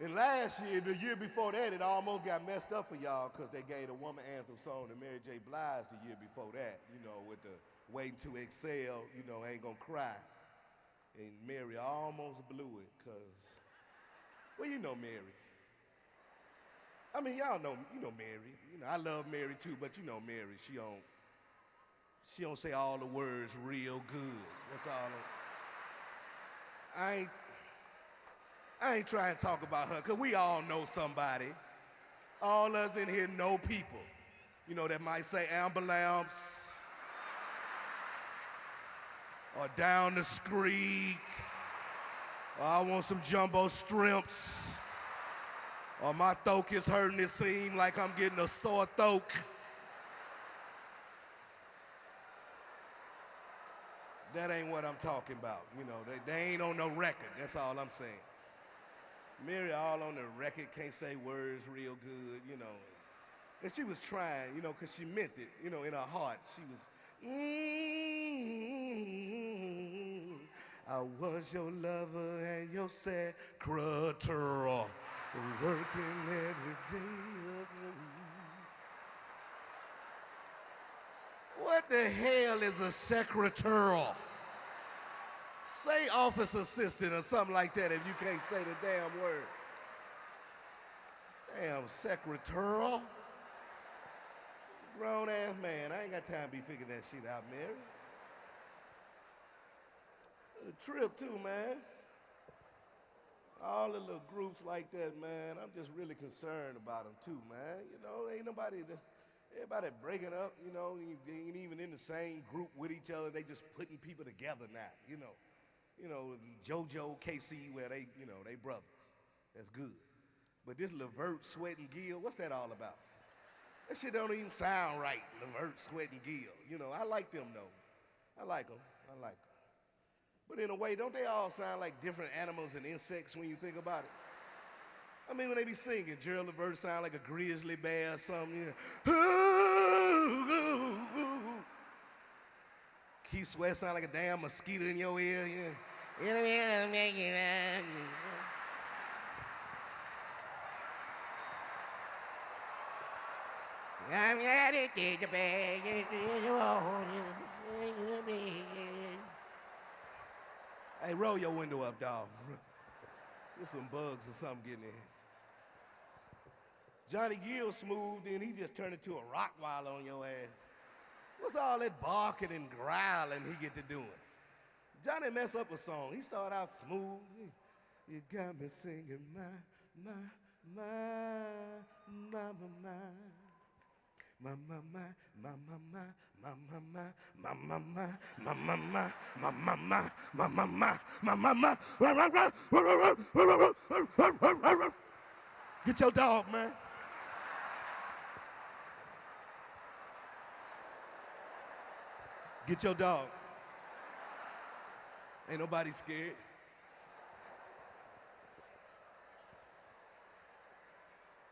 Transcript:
And last year, the year before that, it almost got messed up for y'all because they gave a woman anthem song to Mary J. Blige the year before that, you know, with the waiting to excel, you know, ain't gonna cry. And Mary almost blew it because, well, you know Mary. I mean, y'all know, you know Mary. You know, I love Mary too, but you know Mary, she don't, she don't say all the words real good. That's all. I ain't, I ain't trying to talk about her, because we all know somebody. All us in here know people, you know, that might say ambulance or down the street, or I want some jumbo shrimps, or my throat is hurting, it seems like I'm getting a sore throat. That ain't what I'm talking about. You know, they, they ain't on no record. That's all I'm saying. Mary all on the record, can't say words real good, you know. And she was trying, you know, because she meant it, you know, in her heart. She was, mm, I was your lover and your secretary, working every day of the week. What the hell is a secretary? Say office assistant or something like that if you can't say the damn word. Damn secretarial. Grown ass man. I ain't got time to be figuring that shit out, Mary. A trip too, man. All the little groups like that, man. I'm just really concerned about them too, man. You know, ain't nobody. Everybody breaking up. You know, ain't even in the same group with each other. They just putting people together now. You know you know, JoJo, K-Ci, where they, you know, they brothers. That's good. But this Levert, Sweat, and Gill, what's that all about? That shit don't even sound right, Levert, Sweat, and Gill. You know, I like them, though. I like them. I like them. But in a way, don't they all sound like different animals and insects when you think about it? I mean, when they be singing, Gerald Levert sound like a grizzly bear or something. You know. Keith Sweat sound like a damn mosquito in your ear. Yeah. I'm ready to beg Hey, roll your window up, dog. There's some bugs or something getting in. Johnny Gill smooth, then he just turned into a Rottweiler on your ass. What's all that barking and growling he get to doing? Johnny mess up a song. He started out smooth. You got me singing my, my, my, my, my, my. Ma ma ma ma ma ma ma ma ma ma ma ma ma ma ma ma ma ma ma ma Get your dog, man. Get your dog. Ain't nobody scared.